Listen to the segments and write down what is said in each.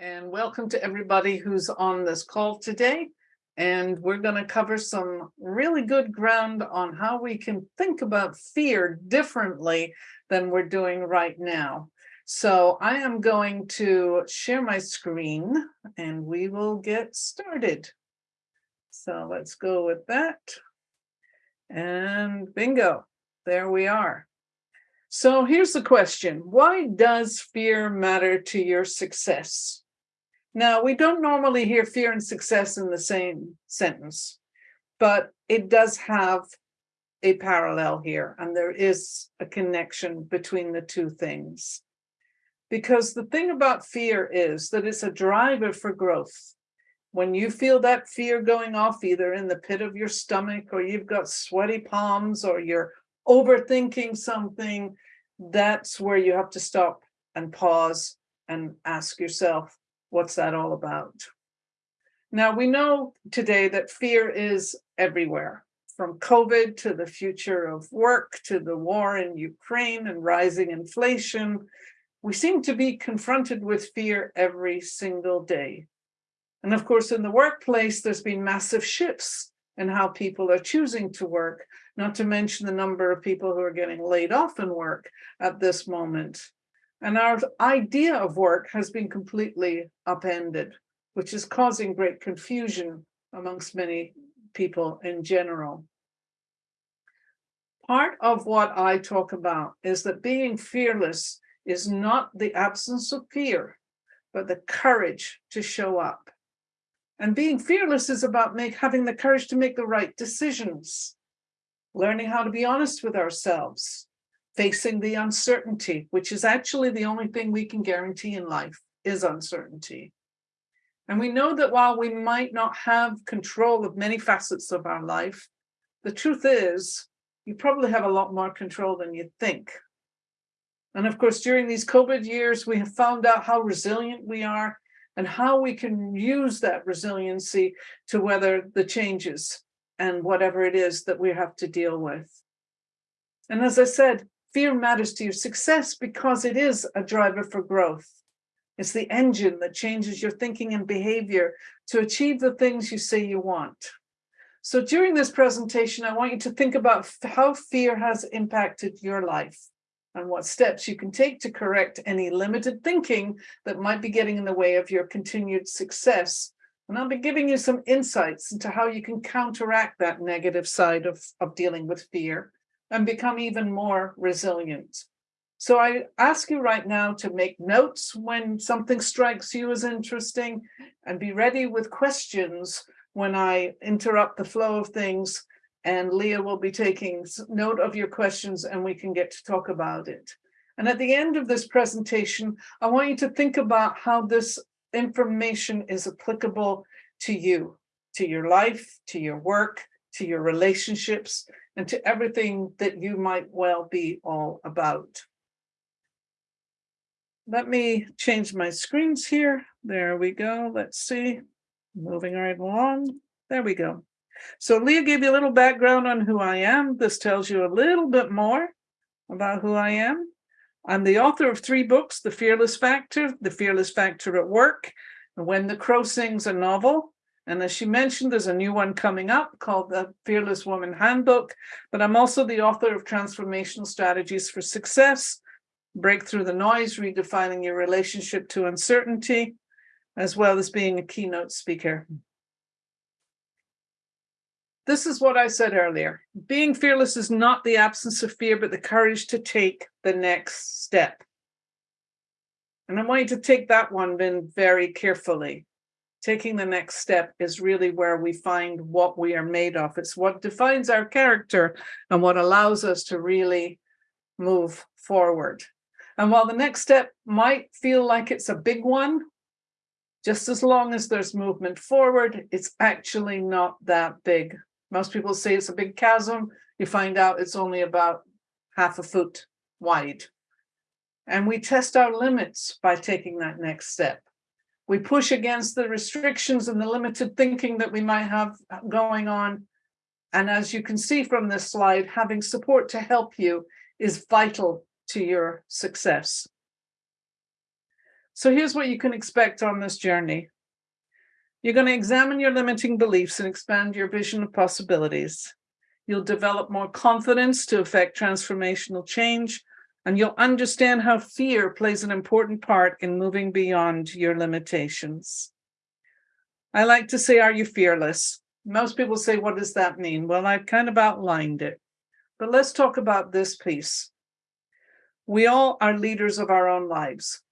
And welcome to everybody who's on this call today. And we're going to cover some really good ground on how we can think about fear differently than we're doing right now. So I am going to share my screen and we will get started. So let's go with that. And bingo, there we are. So here's the question. Why does fear matter to your success? Now, we don't normally hear fear and success in the same sentence, but it does have a parallel here, and there is a connection between the two things. Because the thing about fear is that it's a driver for growth. When you feel that fear going off, either in the pit of your stomach, or you've got sweaty palms, or you're overthinking something, that's where you have to stop and pause and ask yourself, what's that all about? Now, we know today that fear is everywhere, from COVID to the future of work, to the war in Ukraine and rising inflation. We seem to be confronted with fear every single day. And of course, in the workplace, there's been massive shifts in how people are choosing to work, not to mention the number of people who are getting laid off in work at this moment. And our idea of work has been completely upended, which is causing great confusion amongst many people in general. Part of what I talk about is that being fearless is not the absence of fear, but the courage to show up. And being fearless is about make, having the courage to make the right decisions, learning how to be honest with ourselves, facing the uncertainty, which is actually the only thing we can guarantee in life is uncertainty. And we know that while we might not have control of many facets of our life, the truth is you probably have a lot more control than you think. And of course, during these COVID years, we have found out how resilient we are and how we can use that resiliency to weather the changes and whatever it is that we have to deal with. And as I said, fear matters to your success because it is a driver for growth. It's the engine that changes your thinking and behavior to achieve the things you say you want. So during this presentation, I want you to think about how fear has impacted your life and what steps you can take to correct any limited thinking that might be getting in the way of your continued success. And I'll be giving you some insights into how you can counteract that negative side of, of dealing with fear and become even more resilient. So I ask you right now to make notes when something strikes you as interesting and be ready with questions when I interrupt the flow of things and Leah will be taking note of your questions and we can get to talk about it. And at the end of this presentation, I want you to think about how this information is applicable to you, to your life, to your work, to your relationships, and to everything that you might well be all about. Let me change my screens here. There we go. Let's see. Moving right along. There we go. So Leah gave you a little background on who I am. This tells you a little bit more about who I am. I'm the author of three books, The Fearless Factor, The Fearless Factor at Work, and When the Crow Sings a novel. And as she mentioned, there's a new one coming up called The Fearless Woman Handbook. But I'm also the author of Transformational Strategies for Success, Break Through the Noise, Redefining Your Relationship to Uncertainty, as well as being a keynote speaker. This is what I said earlier. Being fearless is not the absence of fear, but the courage to take the next step. And I want you to take that one in very carefully. Taking the next step is really where we find what we are made of. It's what defines our character and what allows us to really move forward. And while the next step might feel like it's a big one, just as long as there's movement forward, it's actually not that big most people say it's a big chasm. You find out it's only about half a foot wide. And we test our limits by taking that next step. We push against the restrictions and the limited thinking that we might have going on. And as you can see from this slide, having support to help you is vital to your success. So here's what you can expect on this journey. You're going to examine your limiting beliefs and expand your vision of possibilities. You'll develop more confidence to affect transformational change, and you'll understand how fear plays an important part in moving beyond your limitations. I like to say, are you fearless? Most people say, what does that mean? Well, I've kind of outlined it, but let's talk about this piece. We all are leaders of our own lives.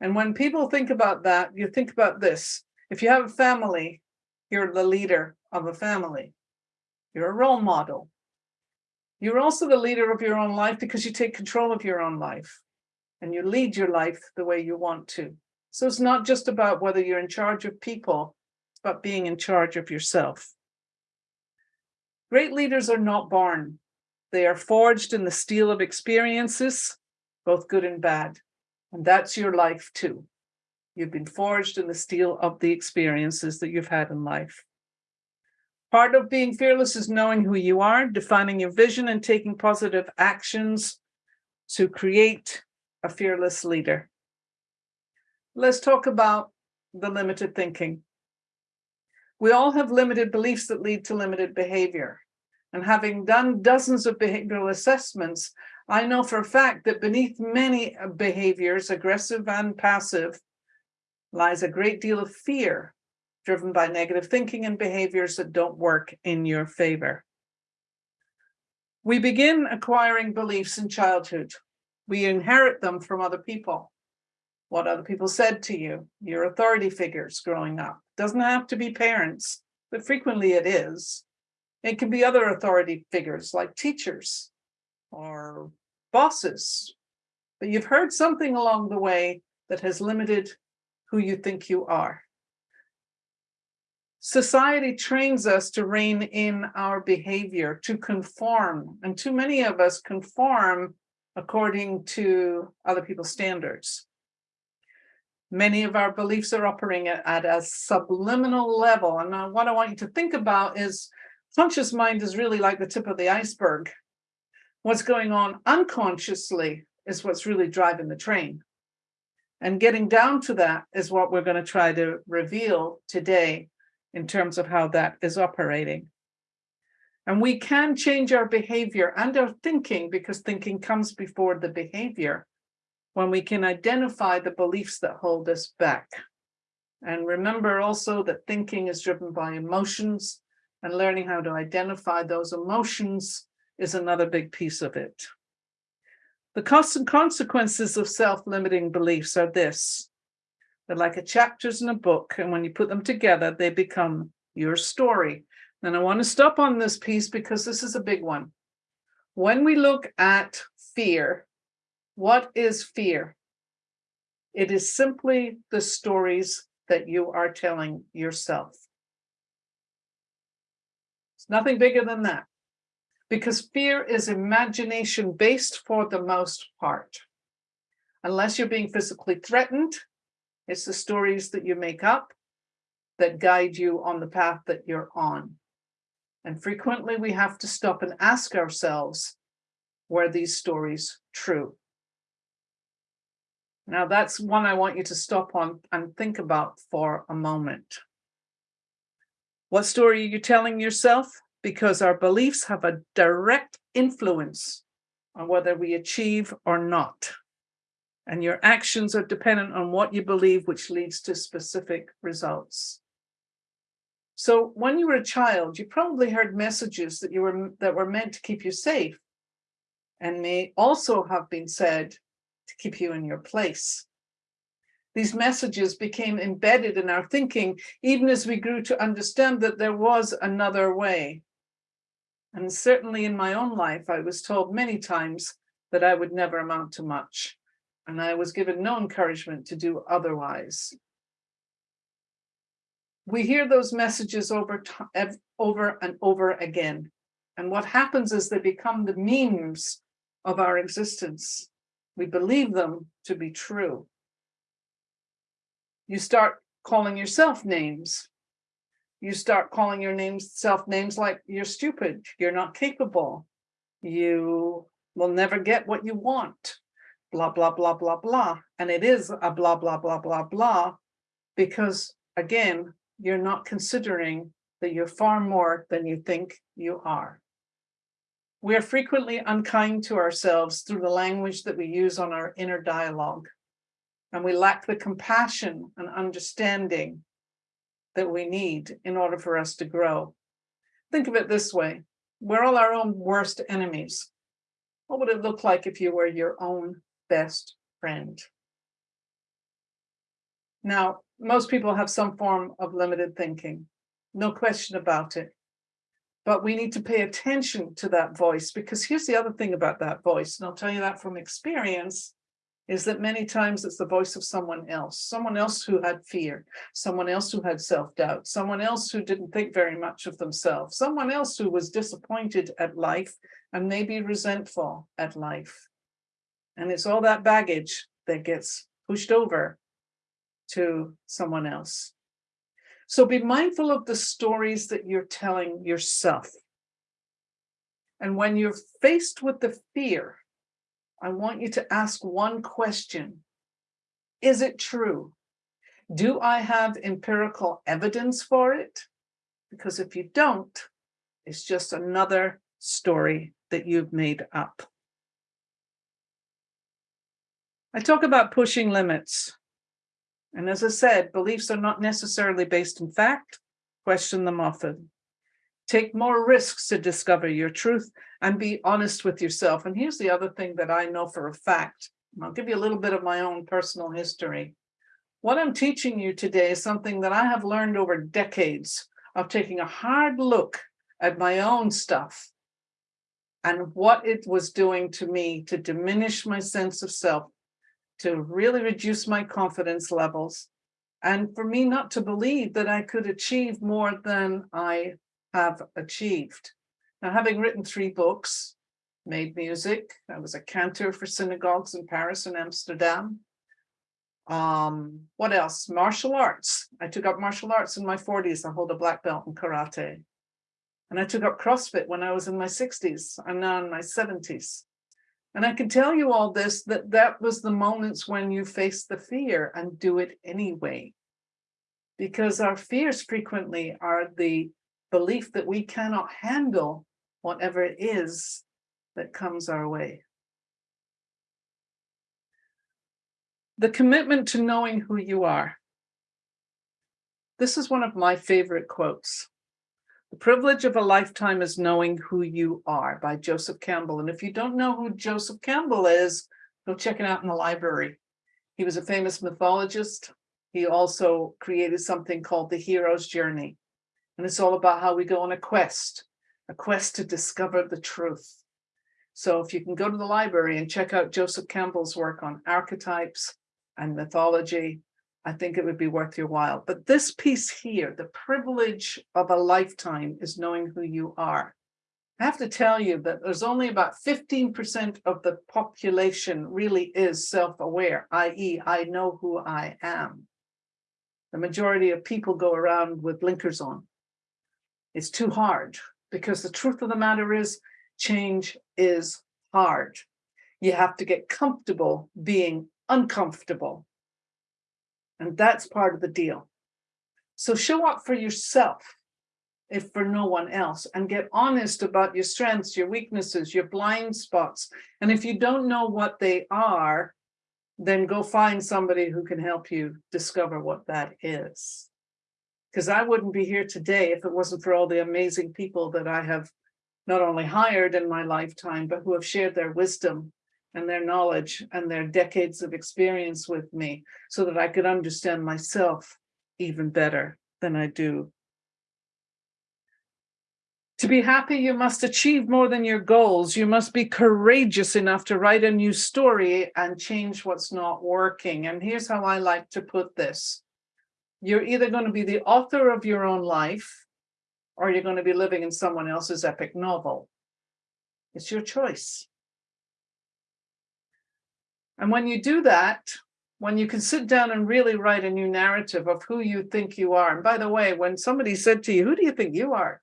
And when people think about that, you think about this. If you have a family, you're the leader of a family. You're a role model. You're also the leader of your own life because you take control of your own life and you lead your life the way you want to. So it's not just about whether you're in charge of people, but being in charge of yourself. Great leaders are not born. They are forged in the steel of experiences, both good and bad. And that's your life too. You've been forged in the steel of the experiences that you've had in life. Part of being fearless is knowing who you are, defining your vision and taking positive actions to create a fearless leader. Let's talk about the limited thinking. We all have limited beliefs that lead to limited behavior. And having done dozens of behavioral assessments, I know for a fact that beneath many behaviors, aggressive and passive, lies a great deal of fear driven by negative thinking and behaviors that don't work in your favor. We begin acquiring beliefs in childhood. We inherit them from other people. What other people said to you, your authority figures growing up. Doesn't have to be parents, but frequently it is. It can be other authority figures like teachers or bosses. But you've heard something along the way that has limited who you think you are. Society trains us to rein in our behavior, to conform, and too many of us conform according to other people's standards. Many of our beliefs are operating at, at a subliminal level. And uh, what I want you to think about is conscious mind is really like the tip of the iceberg. What's going on unconsciously is what's really driving the train. And getting down to that is what we're going to try to reveal today in terms of how that is operating. And we can change our behavior and our thinking because thinking comes before the behavior when we can identify the beliefs that hold us back. And remember also that thinking is driven by emotions and learning how to identify those emotions is another big piece of it. The costs and consequences of self-limiting beliefs are this. They're like a chapters in a book, and when you put them together, they become your story. And I want to stop on this piece because this is a big one. When we look at fear, what is fear? It is simply the stories that you are telling yourself. It's nothing bigger than that because fear is imagination based for the most part. Unless you're being physically threatened, it's the stories that you make up that guide you on the path that you're on. And frequently we have to stop and ask ourselves, were these stories true? Now that's one I want you to stop on and think about for a moment. What story are you telling yourself? because our beliefs have a direct influence on whether we achieve or not. And your actions are dependent on what you believe, which leads to specific results. So when you were a child, you probably heard messages that you were that were meant to keep you safe and may also have been said to keep you in your place. These messages became embedded in our thinking, even as we grew to understand that there was another way. And certainly in my own life, I was told many times that I would never amount to much. And I was given no encouragement to do otherwise. We hear those messages over, over and over again. And what happens is they become the memes of our existence. We believe them to be true. You start calling yourself names you start calling your names self names like you're stupid, you're not capable, you will never get what you want. Blah, blah, blah, blah, blah. And it is a blah, blah, blah, blah, blah, because again, you're not considering that you're far more than you think you are. We are frequently unkind to ourselves through the language that we use on our inner dialogue. And we lack the compassion and understanding that we need in order for us to grow. Think of it this way. We're all our own worst enemies. What would it look like if you were your own best friend? Now, most people have some form of limited thinking, no question about it. But we need to pay attention to that voice because here's the other thing about that voice, and I'll tell you that from experience, is that many times it's the voice of someone else, someone else who had fear, someone else who had self-doubt, someone else who didn't think very much of themselves, someone else who was disappointed at life and maybe resentful at life. And it's all that baggage that gets pushed over to someone else. So be mindful of the stories that you're telling yourself. And when you're faced with the fear, I want you to ask one question. Is it true? Do I have empirical evidence for it? Because if you don't, it's just another story that you've made up. I talk about pushing limits. And as I said, beliefs are not necessarily based in fact, question them often. Take more risks to discover your truth and be honest with yourself. And here's the other thing that I know for a fact. I'll give you a little bit of my own personal history. What I'm teaching you today is something that I have learned over decades of taking a hard look at my own stuff and what it was doing to me to diminish my sense of self to really reduce my confidence levels and for me not to believe that I could achieve more than I have achieved. Now, having written three books, made music, I was a cantor for synagogues in Paris and Amsterdam. Um, what else? Martial arts. I took up martial arts in my 40s. I hold a black belt in karate. And I took up CrossFit when I was in my 60s. I'm now in my 70s. And I can tell you all this, that that was the moments when you face the fear and do it anyway. Because our fears frequently are the belief that we cannot handle whatever it is that comes our way. The commitment to knowing who you are. This is one of my favorite quotes. The privilege of a lifetime is knowing who you are by Joseph Campbell. And if you don't know who Joseph Campbell is, go check it out in the library. He was a famous mythologist. He also created something called the hero's journey. And it's all about how we go on a quest, a quest to discover the truth. So if you can go to the library and check out Joseph Campbell's work on archetypes and mythology, I think it would be worth your while. But this piece here, the privilege of a lifetime is knowing who you are. I have to tell you that there's only about 15% of the population really is self-aware, i.e. I know who I am. The majority of people go around with blinkers on. It's too hard because the truth of the matter is change is hard. You have to get comfortable being uncomfortable. And that's part of the deal. So show up for yourself, if for no one else, and get honest about your strengths, your weaknesses, your blind spots. And if you don't know what they are, then go find somebody who can help you discover what that is. Because I wouldn't be here today if it wasn't for all the amazing people that I have not only hired in my lifetime, but who have shared their wisdom and their knowledge and their decades of experience with me so that I could understand myself even better than I do. To be happy, you must achieve more than your goals. You must be courageous enough to write a new story and change what's not working. And here's how I like to put this. You're either going to be the author of your own life or you're going to be living in someone else's epic novel. It's your choice. And when you do that, when you can sit down and really write a new narrative of who you think you are. And by the way, when somebody said to you, who do you think you are?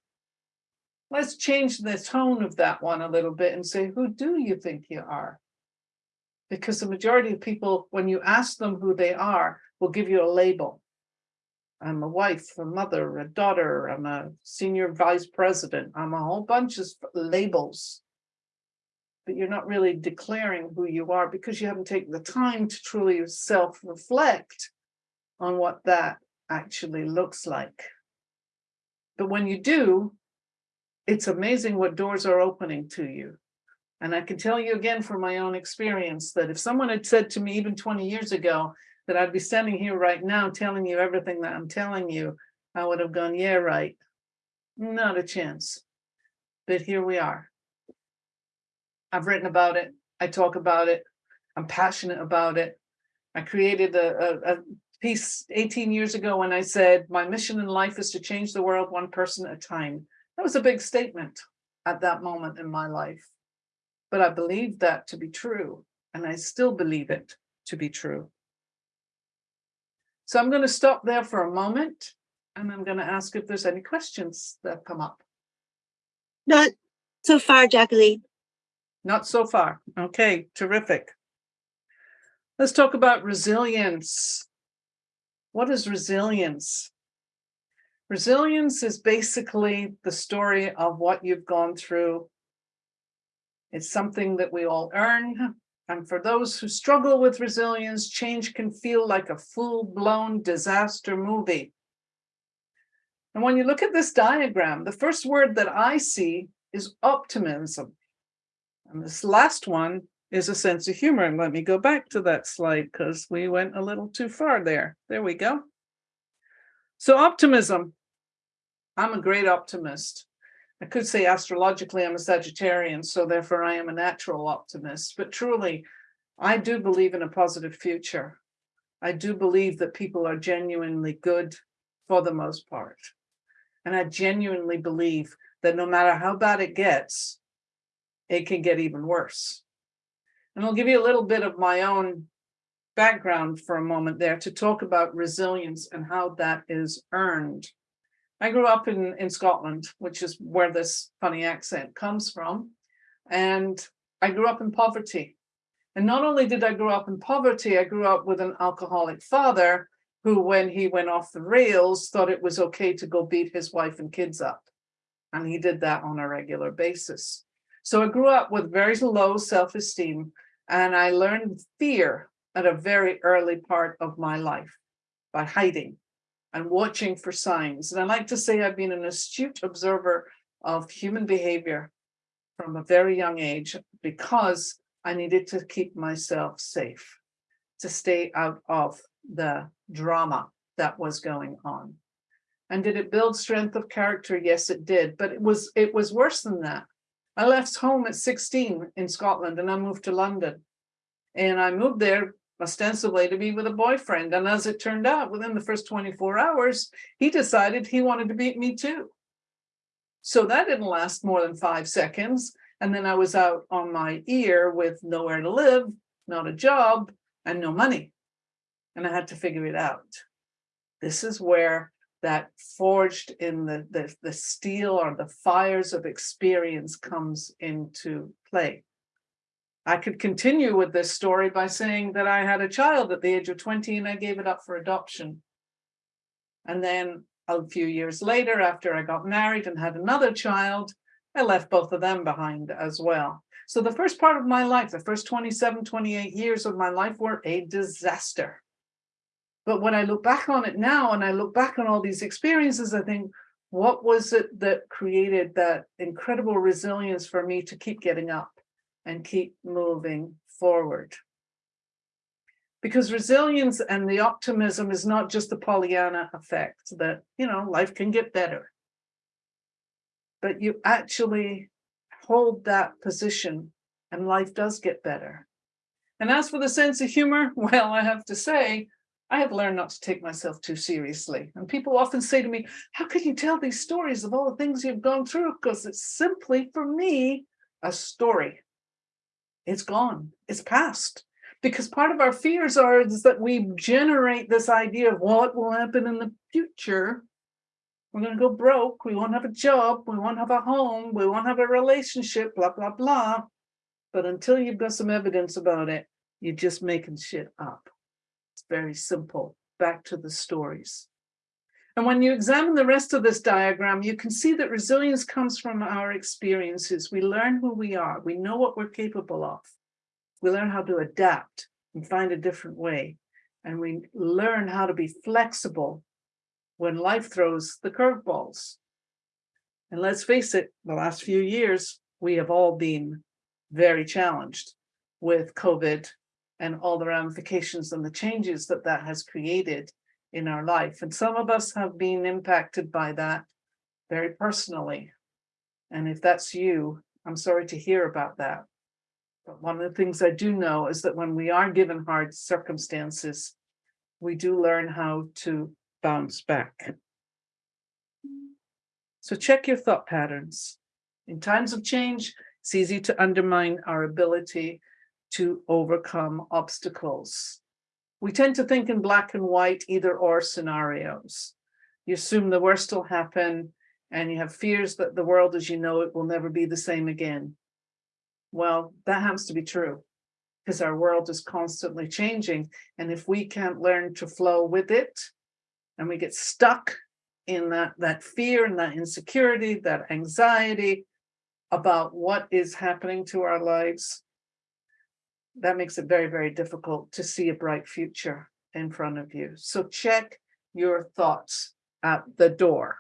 Let's change the tone of that one a little bit and say, who do you think you are? Because the majority of people, when you ask them who they are, will give you a label. I'm a wife, a mother, a daughter, I'm a senior vice president, I'm a whole bunch of labels. But you're not really declaring who you are because you haven't taken the time to truly self-reflect on what that actually looks like. But when you do, it's amazing what doors are opening to you. And I can tell you again from my own experience that if someone had said to me even 20 years ago that I'd be standing here right now telling you everything that I'm telling you, I would have gone, yeah, right. Not a chance. But here we are. I've written about it. I talk about it. I'm passionate about it. I created a, a, a piece 18 years ago when I said, my mission in life is to change the world one person at a time. That was a big statement at that moment in my life. But I believed that to be true, and I still believe it to be true. So I'm going to stop there for a moment, and I'm going to ask if there's any questions that come up. Not so far, Jacqueline. Not so far. Okay, terrific. Let's talk about resilience. What is resilience? Resilience is basically the story of what you've gone through. It's something that we all earn. And for those who struggle with resilience, change can feel like a full-blown disaster movie. And when you look at this diagram, the first word that I see is optimism. And this last one is a sense of humor. And let me go back to that slide because we went a little too far there. There we go. So optimism. I'm a great optimist. I could say astrologically I'm a Sagittarian, so therefore I am a natural optimist. But truly, I do believe in a positive future. I do believe that people are genuinely good for the most part. And I genuinely believe that no matter how bad it gets, it can get even worse. And I'll give you a little bit of my own background for a moment there to talk about resilience and how that is earned. I grew up in, in Scotland, which is where this funny accent comes from. And I grew up in poverty. And not only did I grow up in poverty, I grew up with an alcoholic father who, when he went off the rails, thought it was okay to go beat his wife and kids up. And he did that on a regular basis. So I grew up with very low self-esteem and I learned fear at a very early part of my life by hiding and watching for signs. And I like to say I've been an astute observer of human behavior from a very young age because I needed to keep myself safe, to stay out of the drama that was going on. And did it build strength of character? Yes, it did. But it was it was worse than that. I left home at 16 in Scotland and I moved to London. And I moved there ostensibly to be with a boyfriend. And as it turned out, within the first 24 hours, he decided he wanted to beat me too. So that didn't last more than five seconds. And then I was out on my ear with nowhere to live, not a job, and no money. And I had to figure it out. This is where that forged in the, the, the steel or the fires of experience comes into play. I could continue with this story by saying that I had a child at the age of 20 and I gave it up for adoption. And then a few years later, after I got married and had another child, I left both of them behind as well. So the first part of my life, the first 27, 28 years of my life were a disaster. But when I look back on it now and I look back on all these experiences, I think, what was it that created that incredible resilience for me to keep getting up? and keep moving forward. Because resilience and the optimism is not just the Pollyanna effect that, you know, life can get better. But you actually hold that position and life does get better. And as for the sense of humor, well, I have to say, I have learned not to take myself too seriously. And people often say to me, how can you tell these stories of all the things you've gone through? Because it's simply, for me, a story it's gone, it's past. Because part of our fears are is that we generate this idea of what will happen in the future. We're going to go broke, we won't have a job, we won't have a home, we won't have a relationship, blah, blah, blah. But until you've got some evidence about it, You're just making shit up. It's very simple. Back to the stories. And when you examine the rest of this diagram, you can see that resilience comes from our experiences. We learn who we are. We know what we're capable of. We learn how to adapt and find a different way. And we learn how to be flexible when life throws the curveballs. And let's face it, the last few years, we have all been very challenged with COVID and all the ramifications and the changes that that has created in our life. And some of us have been impacted by that very personally. And if that's you, I'm sorry to hear about that. But one of the things I do know is that when we are given hard circumstances, we do learn how to bounce back. So check your thought patterns. In times of change, it's easy to undermine our ability to overcome obstacles. We tend to think in black and white, either or scenarios. You assume the worst will happen and you have fears that the world as you know it will never be the same again. Well, that happens to be true because our world is constantly changing. And if we can't learn to flow with it and we get stuck in that, that fear and that insecurity, that anxiety about what is happening to our lives, that makes it very, very difficult to see a bright future in front of you. So check your thoughts at the door.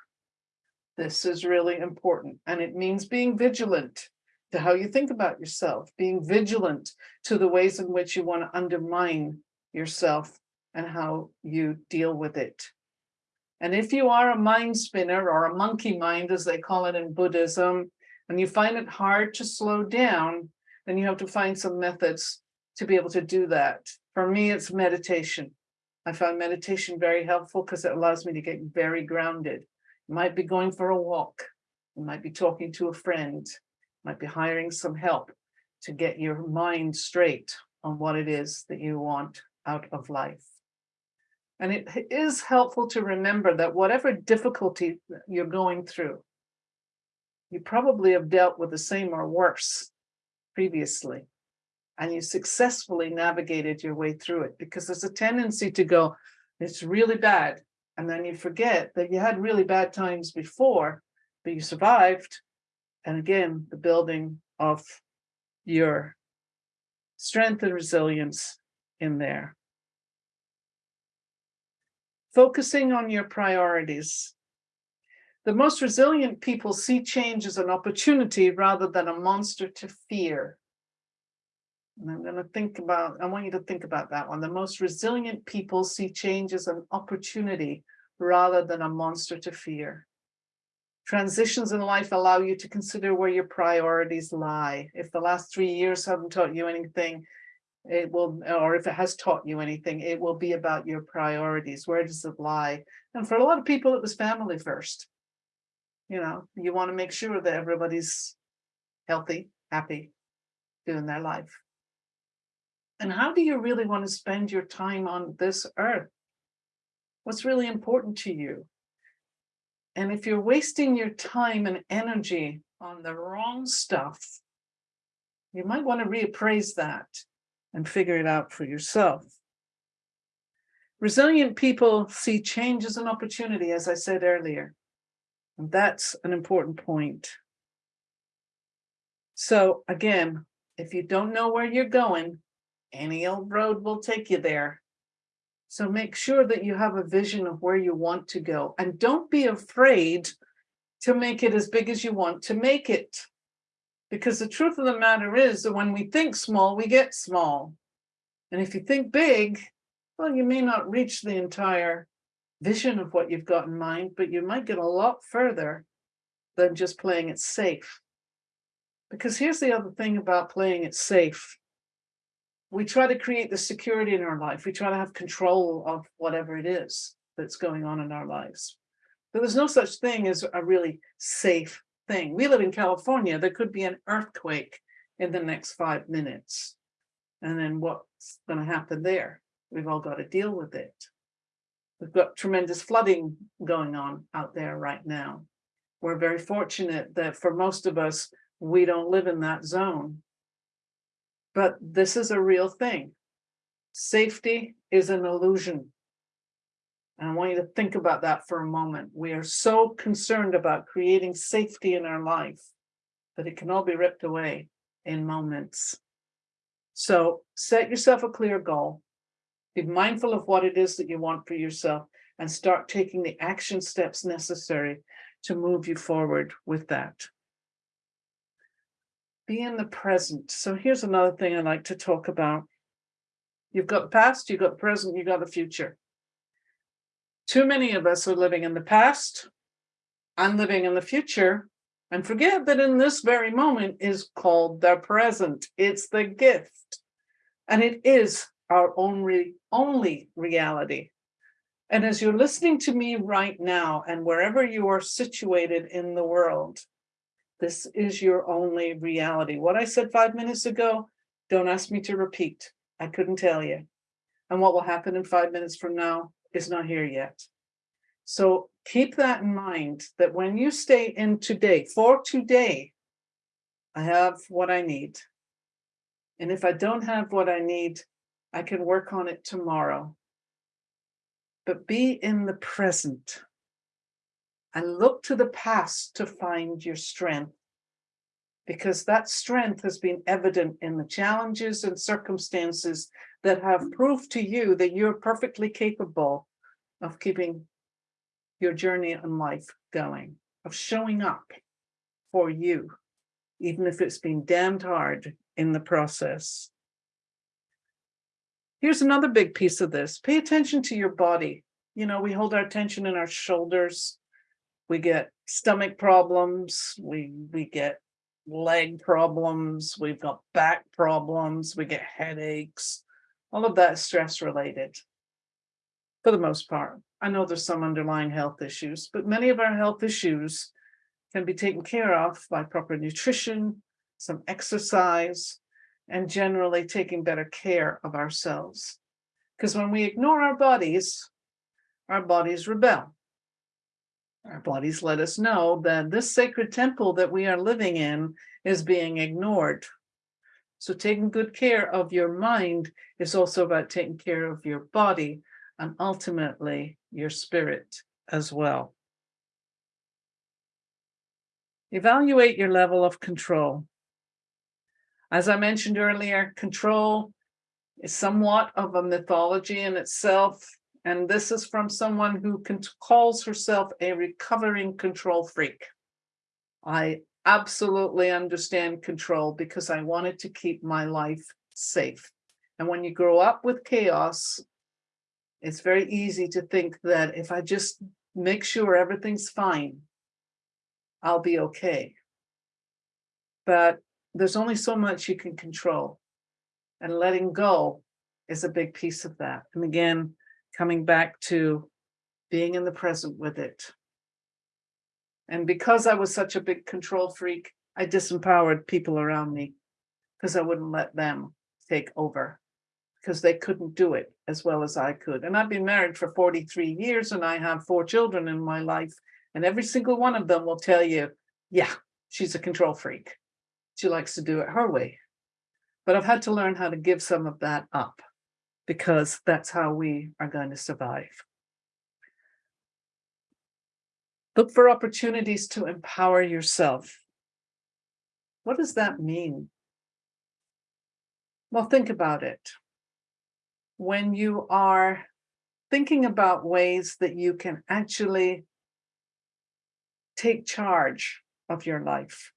This is really important and it means being vigilant to how you think about yourself, being vigilant to the ways in which you want to undermine yourself and how you deal with it. And if you are a mind spinner or a monkey mind, as they call it in Buddhism, and you find it hard to slow down, then you have to find some methods to be able to do that. For me, it's meditation. I found meditation very helpful because it allows me to get very grounded. You might be going for a walk. You might be talking to a friend. You might be hiring some help to get your mind straight on what it is that you want out of life. And it is helpful to remember that whatever difficulty you're going through, you probably have dealt with the same or worse previously and you successfully navigated your way through it because there's a tendency to go, it's really bad. And then you forget that you had really bad times before, but you survived. And again, the building of your strength and resilience in there. Focusing on your priorities. The most resilient people see change as an opportunity rather than a monster to fear. And I'm going to think about, I want you to think about that one. The most resilient people see change as an opportunity rather than a monster to fear. Transitions in life allow you to consider where your priorities lie. If the last three years haven't taught you anything, it will, or if it has taught you anything, it will be about your priorities. Where does it lie? And for a lot of people, it was family first. You know, you want to make sure that everybody's healthy, happy, doing their life. And how do you really want to spend your time on this earth? What's really important to you? And if you're wasting your time and energy on the wrong stuff, you might want to reappraise that and figure it out for yourself. Resilient people see change as an opportunity, as I said earlier. And that's an important point. So again, if you don't know where you're going, any old road will take you there. So make sure that you have a vision of where you want to go and don't be afraid to make it as big as you want to make it. Because the truth of the matter is that when we think small, we get small. And if you think big, well, you may not reach the entire vision of what you've got in mind, but you might get a lot further than just playing it safe. Because here's the other thing about playing it safe we try to create the security in our life. We try to have control of whatever it is that's going on in our lives. But there's no such thing as a really safe thing. We live in California. There could be an earthquake in the next five minutes. And then what's going to happen there? We've all got to deal with it. We've got tremendous flooding going on out there right now. We're very fortunate that for most of us, we don't live in that zone but this is a real thing. Safety is an illusion. And I want you to think about that for a moment. We are so concerned about creating safety in our life that it can all be ripped away in moments. So set yourself a clear goal. Be mindful of what it is that you want for yourself and start taking the action steps necessary to move you forward with that. Be in the present. So here's another thing I like to talk about. You've got past, you've got present, you've got the future. Too many of us are living in the past and living in the future and forget that in this very moment is called the present. It's the gift. And it is our only, only reality. And as you're listening to me right now, and wherever you are situated in the world, this is your only reality. What I said five minutes ago, don't ask me to repeat. I couldn't tell you. And what will happen in five minutes from now is not here yet. So keep that in mind that when you stay in today, for today, I have what I need. And if I don't have what I need, I can work on it tomorrow. But be in the present and look to the past to find your strength. Because that strength has been evident in the challenges and circumstances that have proved to you that you're perfectly capable of keeping your journey in life going, of showing up for you, even if it's been damned hard in the process. Here's another big piece of this. Pay attention to your body. You know, we hold our attention in our shoulders. We get stomach problems. We, we get leg problems. We've got back problems. We get headaches. All of that is stress related for the most part. I know there's some underlying health issues, but many of our health issues can be taken care of by proper nutrition, some exercise, and generally taking better care of ourselves. Because when we ignore our bodies, our bodies rebel. Our bodies let us know that this sacred temple that we are living in is being ignored. So taking good care of your mind is also about taking care of your body and ultimately your spirit as well. Evaluate your level of control. As I mentioned earlier, control is somewhat of a mythology in itself. And this is from someone who calls herself a recovering control freak. I absolutely understand control because I wanted to keep my life safe. And when you grow up with chaos, it's very easy to think that if I just make sure everything's fine, I'll be okay. But there's only so much you can control. And letting go is a big piece of that. And again, coming back to being in the present with it. And because I was such a big control freak, I disempowered people around me because I wouldn't let them take over because they couldn't do it as well as I could. And I've been married for 43 years and I have four children in my life. And every single one of them will tell you, yeah, she's a control freak. She likes to do it her way. But I've had to learn how to give some of that up because that's how we are going to survive. Look for opportunities to empower yourself. What does that mean? Well, think about it when you are thinking about ways that you can actually take charge of your life,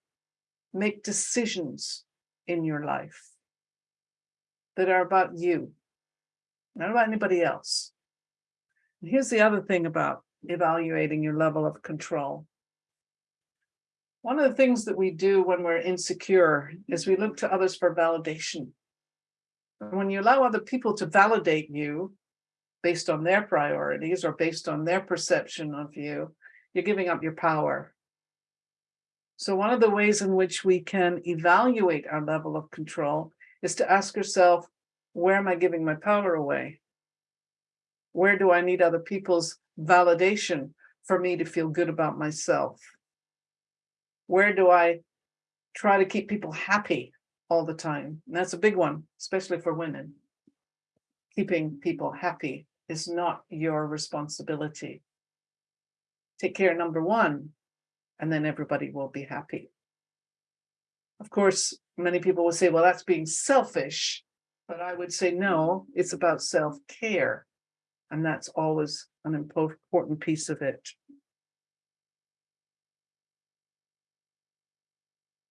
make decisions in your life that are about you, not about anybody else. And here's the other thing about evaluating your level of control. One of the things that we do when we're insecure is we look to others for validation when you allow other people to validate you based on their priorities or based on their perception of you, you're giving up your power. So one of the ways in which we can evaluate our level of control is to ask yourself, where am I giving my power away? Where do I need other people's validation for me to feel good about myself? Where do I try to keep people happy all the time. And that's a big one, especially for women. keeping people happy is not your responsibility. Take care, number one, and then everybody will be happy. Of course, many people will say, well, that's being selfish. But I would say, no, it's about self-care. And that's always an important piece of it.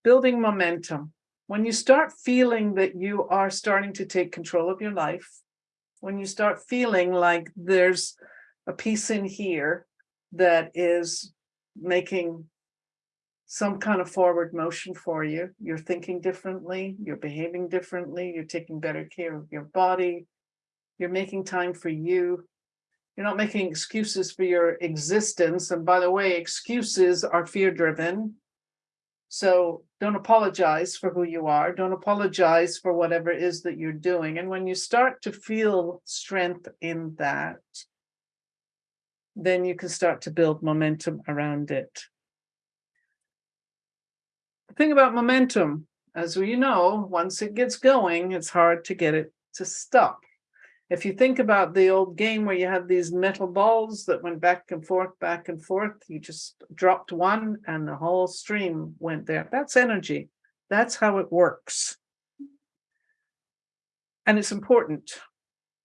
Building momentum. When you start feeling that you are starting to take control of your life, when you start feeling like there's a piece in here that is making some kind of forward motion for you. You're thinking differently, you're behaving differently, you're taking better care of your body, you're making time for you. You're not making excuses for your existence. And by the way, excuses are fear driven. So don't apologize for who you are. Don't apologize for whatever it is that you're doing. And when you start to feel strength in that, then you can start to build momentum around it. Thing about momentum, as we know, once it gets going, it's hard to get it to stop. If you think about the old game where you had these metal balls that went back and forth, back and forth, you just dropped one and the whole stream went there. That's energy. That's how it works. And it's important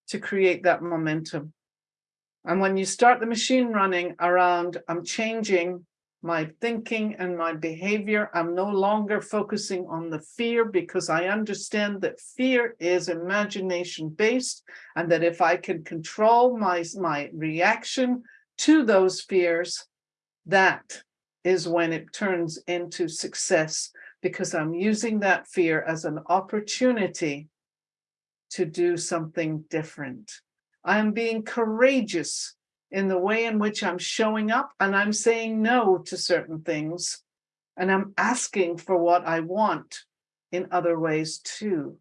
to create that momentum. And when you start the machine running around, I'm changing my thinking and my behavior. I'm no longer focusing on the fear because I understand that fear is imagination based and that if I can control my, my reaction to those fears, that is when it turns into success because I'm using that fear as an opportunity to do something different. I am being courageous in the way in which I'm showing up and I'm saying no to certain things and I'm asking for what I want in other ways too.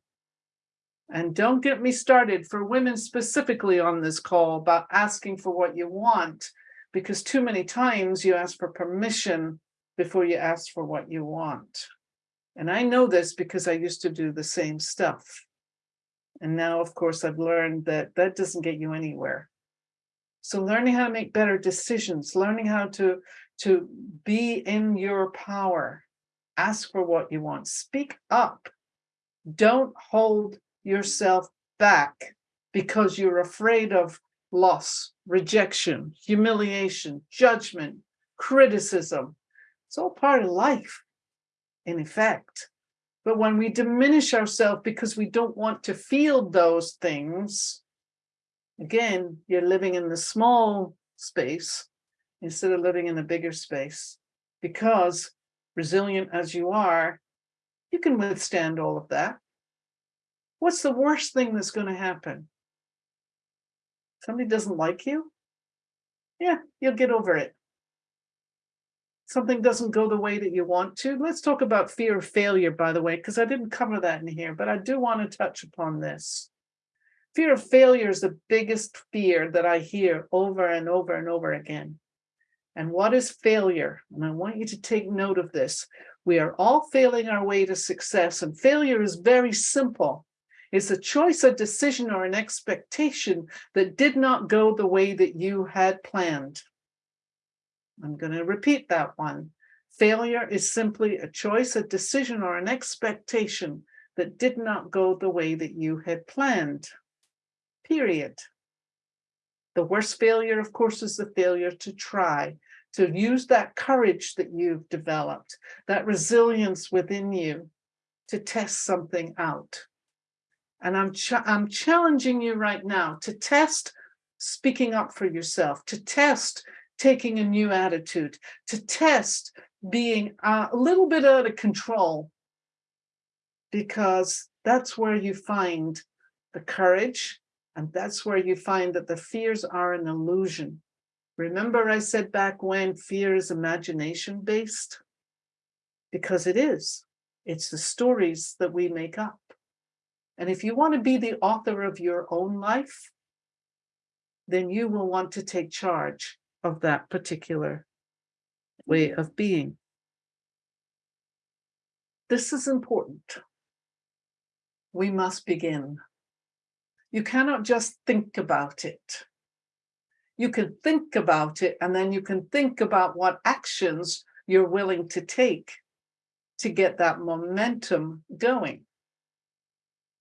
And don't get me started for women specifically on this call about asking for what you want, because too many times you ask for permission before you ask for what you want. And I know this because I used to do the same stuff. And now, of course, I've learned that that doesn't get you anywhere. So learning how to make better decisions, learning how to, to be in your power, ask for what you want, speak up. Don't hold yourself back because you're afraid of loss, rejection, humiliation, judgment, criticism. It's all part of life, in effect. But when we diminish ourselves because we don't want to feel those things, again, you're living in the small space instead of living in the bigger space because resilient as you are, you can withstand all of that. What's the worst thing that's going to happen? Somebody doesn't like you? Yeah, you'll get over it. Something doesn't go the way that you want to. Let's talk about fear of failure, by the way, because I didn't cover that in here, but I do want to touch upon this. Fear of failure is the biggest fear that I hear over and over and over again. And what is failure? And I want you to take note of this. We are all failing our way to success, and failure is very simple. It's a choice, a decision, or an expectation that did not go the way that you had planned. I'm going to repeat that one. Failure is simply a choice, a decision, or an expectation that did not go the way that you had planned period. The worst failure, of course, is the failure to try, to use that courage that you've developed, that resilience within you to test something out. And I'm, ch I'm challenging you right now to test speaking up for yourself, to test taking a new attitude, to test being a little bit out of control, because that's where you find the courage and that's where you find that the fears are an illusion. Remember I said back when fear is imagination based? Because it is. It's the stories that we make up. And if you want to be the author of your own life, then you will want to take charge of that particular way of being. This is important. We must begin You cannot just think about it. You can think about it and then you can think about what actions you're willing to take to get that momentum going.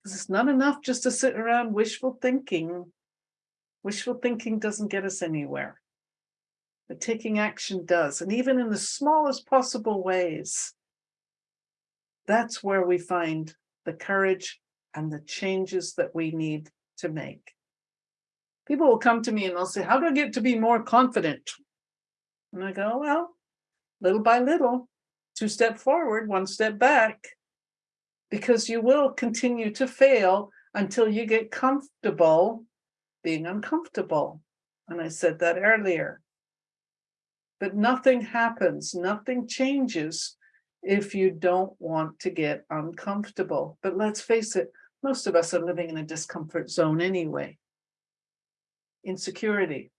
Because it's not enough just to sit around wishful thinking. Wishful thinking doesn't get us anywhere. But taking action does, and even in the smallest possible ways, that's where we find the courage and the changes that we need to make. People will come to me and they'll say, how do I get to be more confident? And I go, well, little by little, two step forward, one step back, because you will continue to fail until you get comfortable being uncomfortable. And I said that earlier. But nothing happens, nothing changes if you don't want to get uncomfortable. But let's face it, most of us are living in a discomfort zone anyway. Insecurity,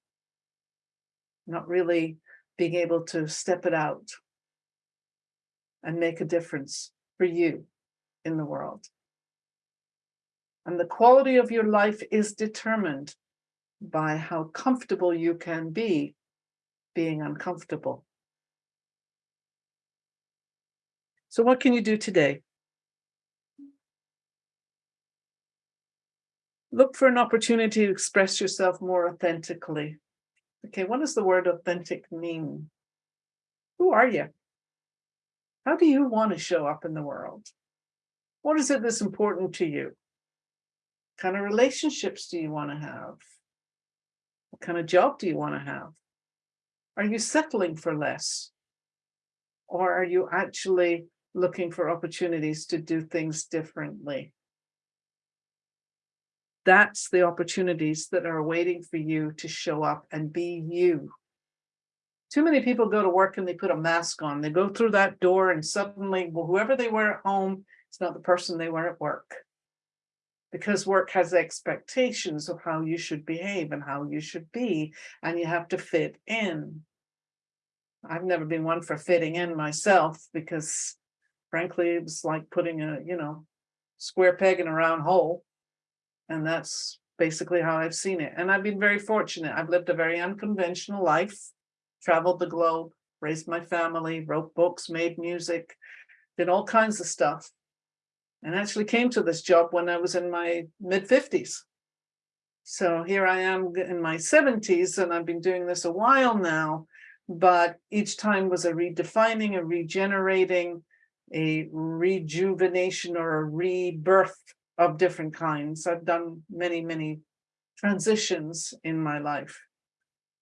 not really being able to step it out and make a difference for you in the world. And the quality of your life is determined by how comfortable you can be being uncomfortable. So what can you do today? Look for an opportunity to express yourself more authentically. Okay, what does the word authentic mean? Who are you? How do you want to show up in the world? What is it that's important to you? What kind of relationships do you want to have? What kind of job do you want to have? Are you settling for less? Or are you actually looking for opportunities to do things differently? That's the opportunities that are waiting for you to show up and be you. Too many people go to work and they put a mask on. They go through that door and suddenly, well, whoever they were at home, it's not the person they were at work. Because work has expectations of how you should behave and how you should be, and you have to fit in. I've never been one for fitting in myself because frankly, it was like putting a, you know, square peg in a round hole. And that's basically how I've seen it. And I've been very fortunate. I've lived a very unconventional life, traveled the globe, raised my family, wrote books, made music, did all kinds of stuff. And actually came to this job when I was in my mid 50s. So here I am in my 70s and I've been doing this a while now, but each time was a redefining, a regenerating, a rejuvenation or a rebirth of different kinds. I've done many, many transitions in my life.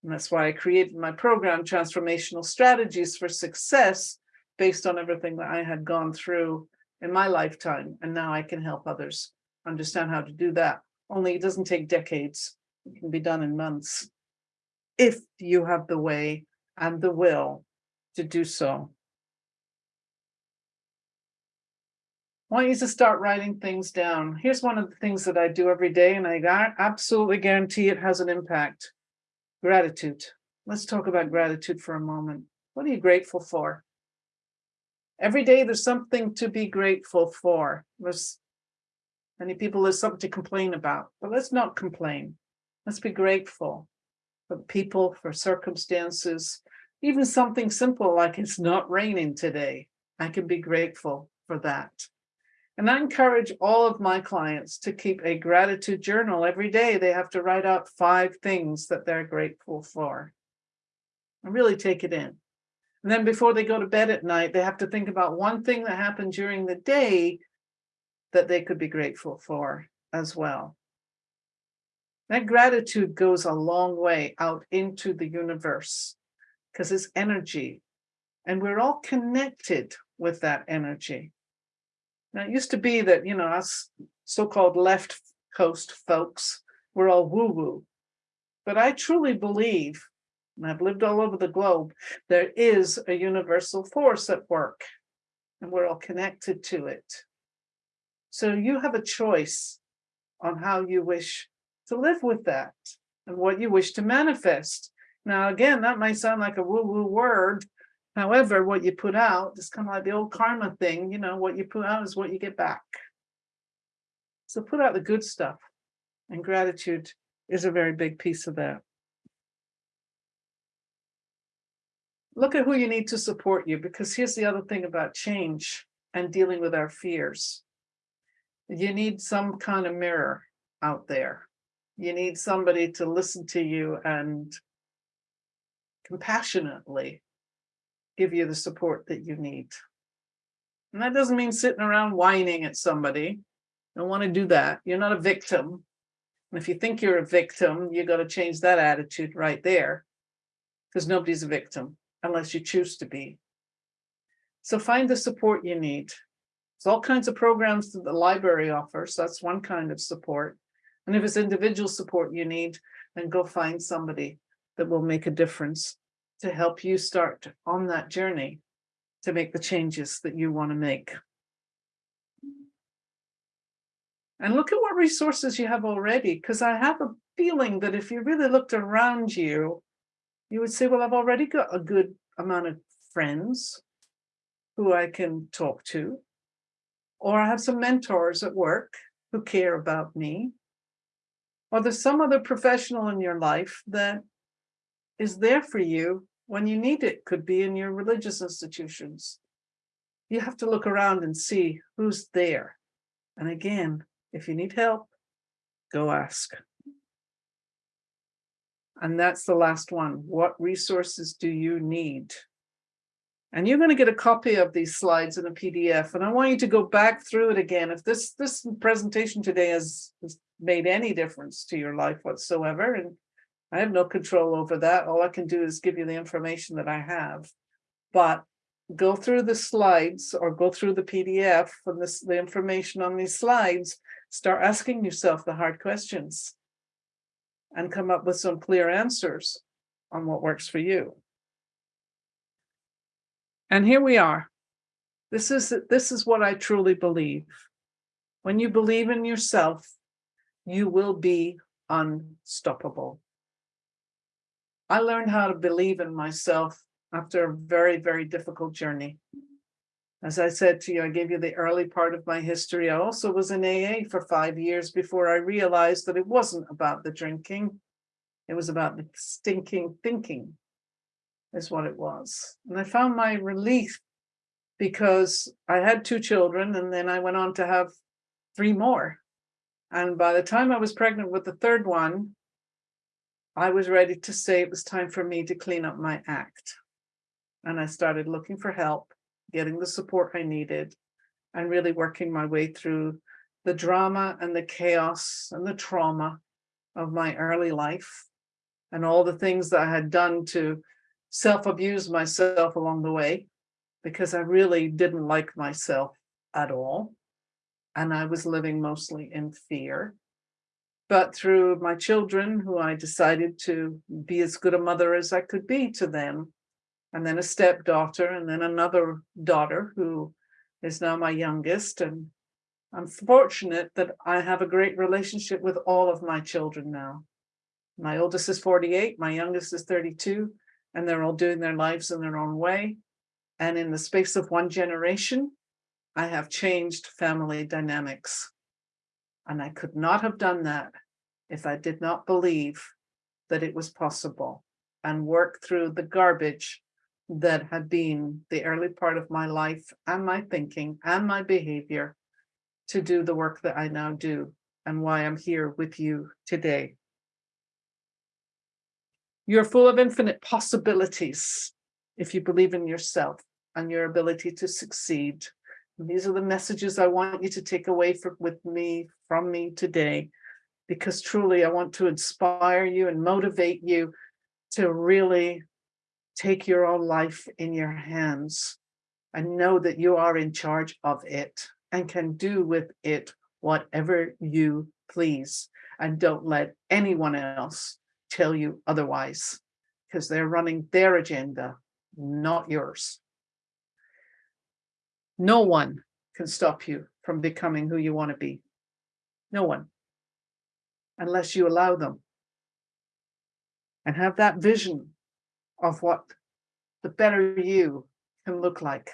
And that's why I created my program, Transformational Strategies for Success, based on everything that I had gone through in my lifetime. And now I can help others understand how to do that. Only it doesn't take decades. It can be done in months if you have the way and the will to do so. I want you to start writing things down. Here's one of the things that I do every day, and I absolutely guarantee it has an impact. Gratitude. Let's talk about gratitude for a moment. What are you grateful for? Every day there's something to be grateful for. There's many people there's something to complain about, but let's not complain. Let's be grateful for people, for circumstances, even something simple like it's not raining today. I can be grateful for that. And I encourage all of my clients to keep a gratitude journal every day. They have to write out five things that they're grateful for. And really take it in. And then before they go to bed at night, they have to think about one thing that happened during the day that they could be grateful for as well. That gratitude goes a long way out into the universe because it's energy and we're all connected with that energy. Now, it used to be that, you know, us so-called left coast folks were all woo-woo. But I truly believe, and I've lived all over the globe, there is a universal force at work, and we're all connected to it. So you have a choice on how you wish to live with that and what you wish to manifest. Now, again, that might sound like a woo-woo word, However, what you put out is kind of like the old karma thing, you know, what you put out is what you get back. So put out the good stuff. And gratitude is a very big piece of that. Look at who you need to support you, because here's the other thing about change and dealing with our fears. You need some kind of mirror out there. You need somebody to listen to you and compassionately give you the support that you need. And that doesn't mean sitting around whining at somebody. Don't want to do that. You're not a victim. And if you think you're a victim, you got to change that attitude right there. Because nobody's a victim unless you choose to be. So find the support you need. There's all kinds of programs that the library offers. That's one kind of support. And if it's individual support you need, then go find somebody that will make a difference to help you start on that journey to make the changes that you want to make. And look at what resources you have already, because I have a feeling that if you really looked around you, you would say, well, I've already got a good amount of friends who I can talk to, or I have some mentors at work who care about me, or there's some other professional in your life that is there for you when you need it, could be in your religious institutions. You have to look around and see who's there. And again, if you need help, go ask. And that's the last one. What resources do you need? And you're going to get a copy of these slides in a PDF. And I want you to go back through it again. If this, this presentation today has, has made any difference to your life whatsoever, and I have no control over that. All I can do is give you the information that I have. But go through the slides or go through the PDF from this, the information on these slides, start asking yourself the hard questions and come up with some clear answers on what works for you. And here we are. This is, this is what I truly believe. When you believe in yourself, you will be unstoppable. I learned how to believe in myself after a very, very difficult journey. As I said to you, I gave you the early part of my history. I also was in AA for five years before I realized that it wasn't about the drinking. It was about the stinking thinking is what it was. And I found my relief because I had two children and then I went on to have three more. And by the time I was pregnant with the third one, I was ready to say it was time for me to clean up my act. And I started looking for help, getting the support I needed, and really working my way through the drama and the chaos and the trauma of my early life and all the things that I had done to self-abuse myself along the way because I really didn't like myself at all. And I was living mostly in fear but through my children who I decided to be as good a mother as I could be to them. And then a stepdaughter and then another daughter who is now my youngest. And I'm fortunate that I have a great relationship with all of my children now. My oldest is 48, my youngest is 32, and they're all doing their lives in their own way. And in the space of one generation, I have changed family dynamics. And I could not have done that if I did not believe that it was possible and work through the garbage that had been the early part of my life and my thinking and my behavior to do the work that I now do and why I'm here with you today. You're full of infinite possibilities if you believe in yourself and your ability to succeed. These are the messages I want you to take away from, with me from me today, because truly I want to inspire you and motivate you to really take your own life in your hands and know that you are in charge of it and can do with it whatever you please. And don't let anyone else tell you otherwise because they're running their agenda, not yours. No one can stop you from becoming who you want to be. No one. Unless you allow them. And have that vision of what the better you can look like.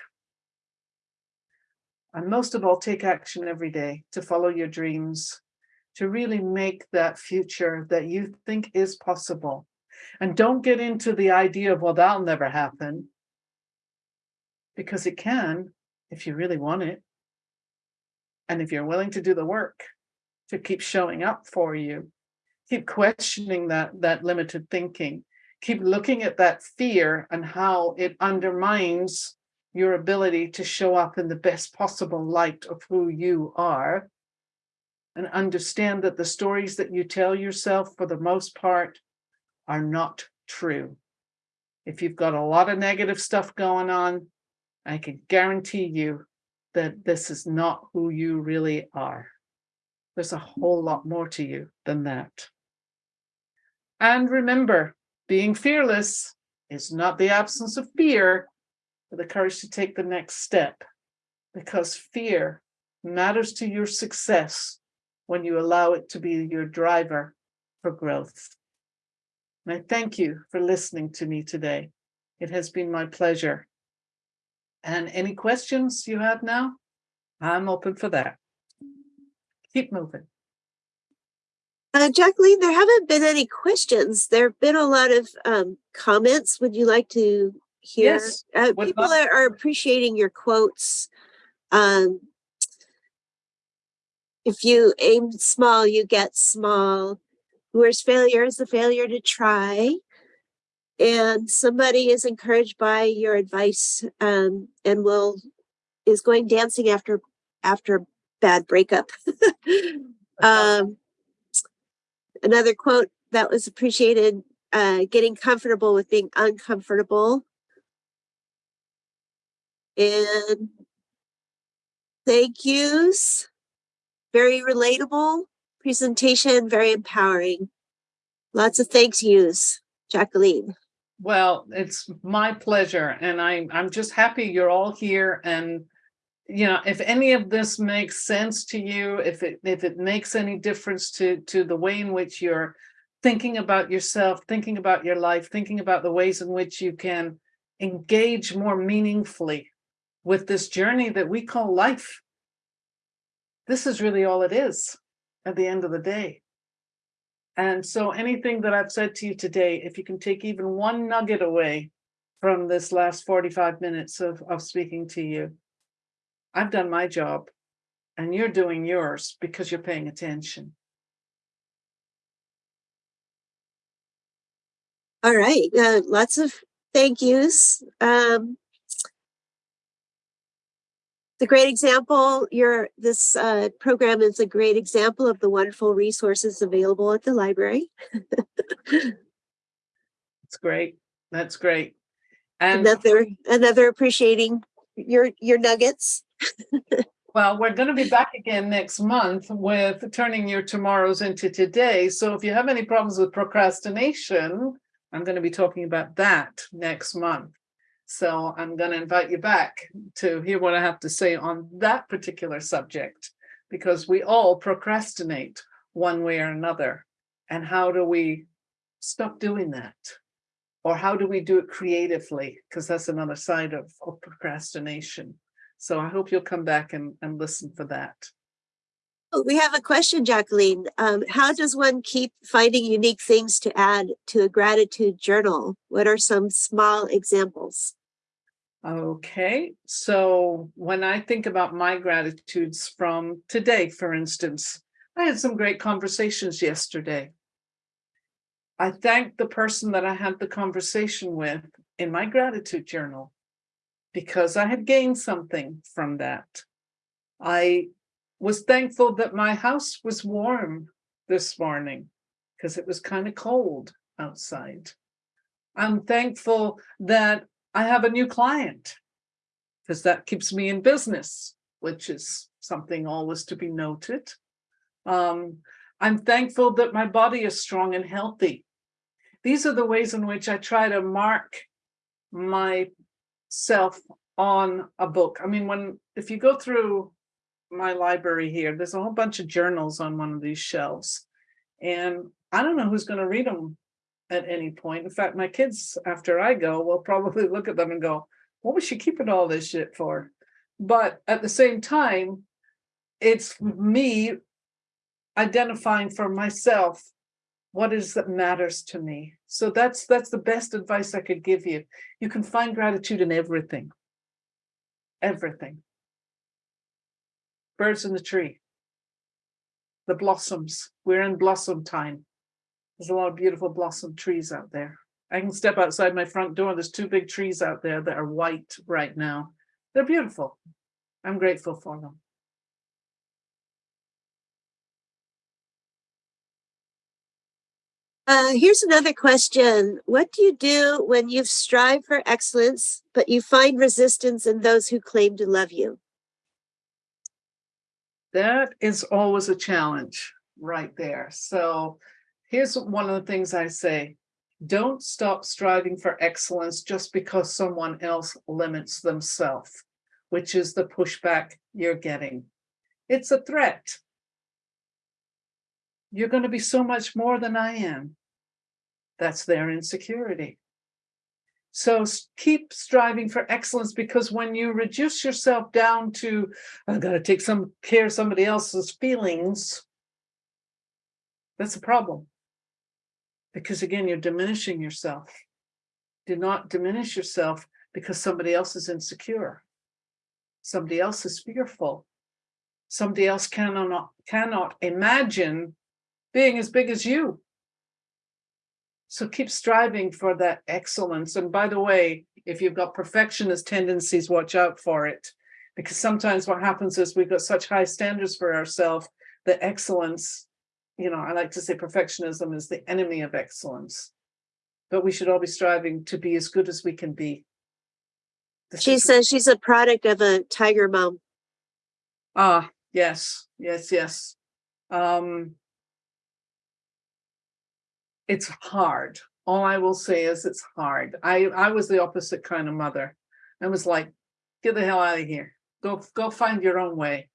And most of all, take action every day to follow your dreams, to really make that future that you think is possible. And don't get into the idea of, well, that'll never happen. Because it can, if you really want it. And if you're willing to do the work to keep showing up for you, keep questioning that, that limited thinking, keep looking at that fear and how it undermines your ability to show up in the best possible light of who you are and understand that the stories that you tell yourself for the most part are not true. If you've got a lot of negative stuff going on, I can guarantee you that this is not who you really are. There's a whole lot more to you than that. And remember, being fearless is not the absence of fear, but the courage to take the next step. Because fear matters to your success when you allow it to be your driver for growth. And I thank you for listening to me today. It has been my pleasure. And any questions you have now? I'm open for that. Keep moving. Uh, Jacqueline, there haven't been any questions. There have been a lot of um, comments. Would you like to hear? Yes, Uh, people are, are appreciating your quotes. Um, if you aim small, you get small. Where's failure is the failure to try. And somebody is encouraged by your advice um, and will is going dancing after after bad breakup. um, another quote that was appreciated uh, getting comfortable with being uncomfortable. And thank yous. Very relatable presentation very empowering. Lots of thanks yous jacqueline Well, it's my pleasure and I, I'm just happy you're all here and you know, if any of this makes sense to you, if it if it makes any difference to to the way in which you're thinking about yourself, thinking about your life, thinking about the ways in which you can engage more meaningfully with this journey that we call life. This is really all it is at the end of the day. And so anything that I've said to you today, if you can take even one nugget away from this last 45 minutes of, of speaking to you, I've done my job and you're doing yours because you're paying attention. all right uh, lots of thank yous um, the great example your this uh, program is a great example of the wonderful resources available at the library It's great. That's great. And another another appreciating your your nuggets well, we're going to be back again next month with turning your tomorrows into today. So if you have any problems with procrastination, I'm going to be talking about that next month. So I'm going to invite you back to hear what I have to say on that particular subject, because we all procrastinate one way or another. And how do we stop doing that? Or how do we do it creatively? Because that's another side of, of procrastination. So I hope you'll come back and, and listen for that. Oh, we have a question, Jacqueline. Um, how does one keep finding unique things to add to a gratitude journal? What are some small examples? Okay, so when I think about my gratitudes from today, for instance, I had some great conversations yesterday. I thanked the person that I had the conversation with in my gratitude journal because I had gained something from that. I was thankful that my house was warm this morning because it was kind of cold outside. I'm thankful that I have a new client because that keeps me in business, which is something always to be noted. Um, I'm thankful that my body is strong and healthy. These are the ways in which I try to mark myself on a book. I mean, when if you go through my library here, there's a whole bunch of journals on one of these shelves. And I don't know who's going to read them at any point. In fact, my kids, after I go, will probably look at them and go, what was she keeping all this shit for? But at the same time, it's me identifying for myself what is that matters to me. So that's that's the best advice I could give you. You can find gratitude in everything. Everything. Birds in the tree. The blossoms. We're in blossom time. There's a lot of beautiful blossom trees out there. I can step outside my front door. There's two big trees out there that are white right now. They're beautiful. I'm grateful for them. Uh, here's another question. What do you do when you've strived for excellence, but you find resistance in those who claim to love you? That is always a challenge right there. So here's one of the things I say. Don't stop striving for excellence just because someone else limits themselves, which is the pushback you're getting. It's a threat. You're going to be so much more than I am. That's their insecurity. So keep striving for excellence because when you reduce yourself down to, I've got to take some care of somebody else's feelings, that's a problem. Because again, you're diminishing yourself. Do not diminish yourself because somebody else is insecure. Somebody else is fearful. Somebody else cannot, cannot imagine being as big as you. So keep striving for that excellence. And by the way, if you've got perfectionist tendencies, watch out for it. Because sometimes what happens is we've got such high standards for ourselves that excellence, you know, I like to say perfectionism is the enemy of excellence. But we should all be striving to be as good as we can be. This She says she's a product of a tiger mom. Ah, yes, yes, yes. Um, it's hard. All I will say is it's hard. I, I was the opposite kind of mother. I was like, get the hell out of here. Go, go find your own way.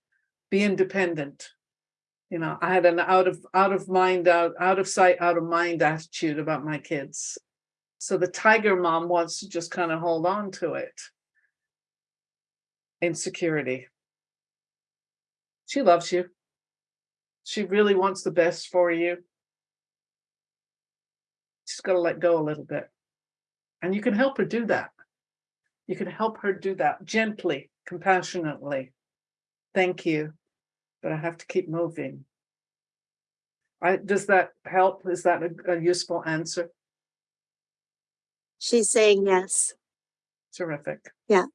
Be independent. You know, I had an out of, out of mind, out, out of sight, out of mind attitude about my kids. So the tiger mom wants to just kind of hold on to it. Insecurity. She loves you. She really wants the best for you. She's got to let go a little bit. And you can help her do that. You can help her do that gently, compassionately. Thank you, but I have to keep moving. I, does that help? Is that a, a useful answer? She's saying yes. Terrific. Yeah.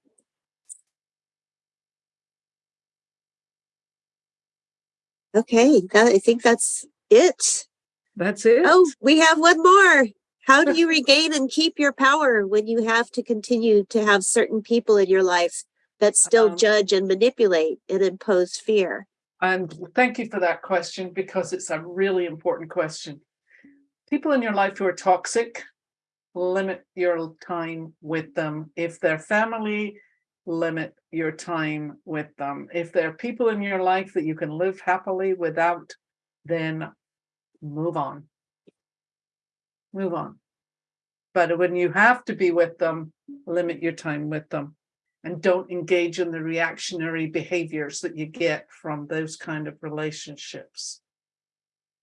Okay, that, I think that's it. That's it. Oh, we have one more. How do you regain and keep your power when you have to continue to have certain people in your life that still Um, judge and manipulate and impose fear? And thank you for that question because it's a really important question. People in your life who are toxic, limit your time with them. If they're family, limit your time with them. If there are people in your life that you can live happily without, then move on. Move on. But when you have to be with them, limit your time with them and don't engage in the reactionary behaviors that you get from those kind of relationships.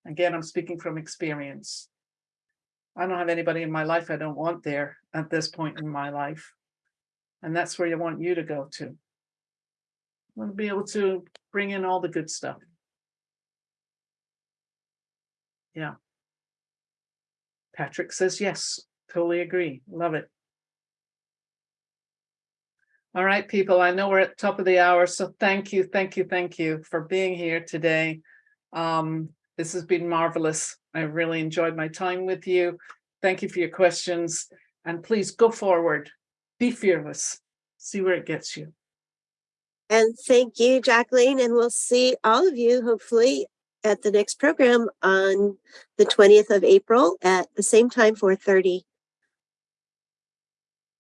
Again, I'm speaking from experience. I don't have anybody in my life I don't want there at this point in my life. And that's where you want you to go to. Want to be able to bring in all the good stuff. Yeah. Patrick says yes, totally agree, love it. All right, people, I know we're at top of the hour, so thank you, thank you, thank you for being here today. Um, this has been marvelous. I really enjoyed my time with you. Thank you for your questions and please go forward. Be fearless. See where it gets you. And thank you, Jacqueline, and we'll see all of you hopefully at the next program on the 20th of April at the same time, 4:30.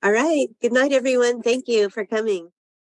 All right. Good night, everyone. Thank you for coming.